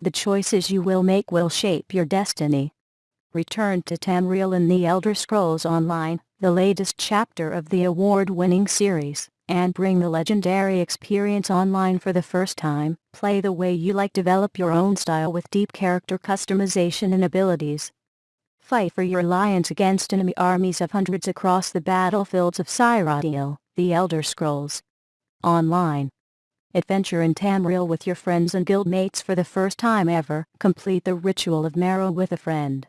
The choices you will make will shape your destiny. Return to Tamriel in The Elder Scrolls Online, the latest chapter of the award-winning series, and bring the legendary experience online for the first time. Play the way you like develop your own style with deep character customization and abilities. Fight for your alliance against enemy armies of hundreds across the battlefields of Cyrodiil, The Elder Scrolls Online. Adventure in Tamriel with your friends and guildmates for the first time ever. Complete the ritual of Mara with a friend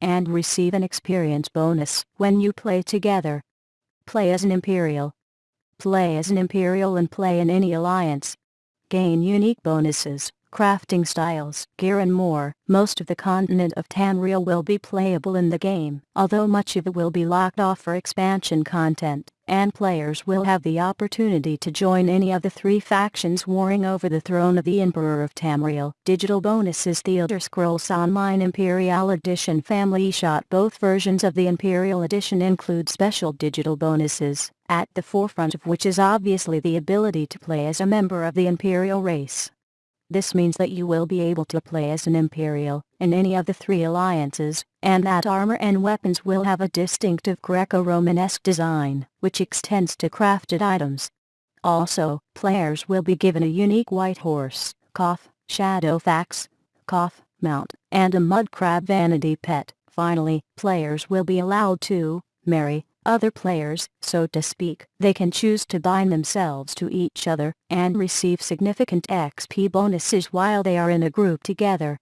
and receive an experience bonus when you play together. Play as an Imperial. Play as an Imperial and play in any alliance. Gain unique bonuses, crafting styles, gear and more. Most of the continent of Tamriel will be playable in the game, although much of it will be locked off for expansion content and players will have the opportunity to join any of the three factions warring over the throne of the Emperor of Tamriel. Digital bonuses The Elder Scrolls Online Imperial Edition Family Shot Both versions of the Imperial Edition include special digital bonuses, at the forefront of which is obviously the ability to play as a member of the Imperial race. This means that you will be able to play as an Imperial, in any of the three alliances, and that armor and weapons will have a distinctive Greco-Romanesque design, which extends to crafted items. Also, players will be given a unique white horse, cough, Shadowfax, cough, mount, and a mud crab vanity pet. Finally, players will be allowed to marry other players, so to speak. They can choose to bind themselves to each other and receive significant XP bonuses while they are in a group together.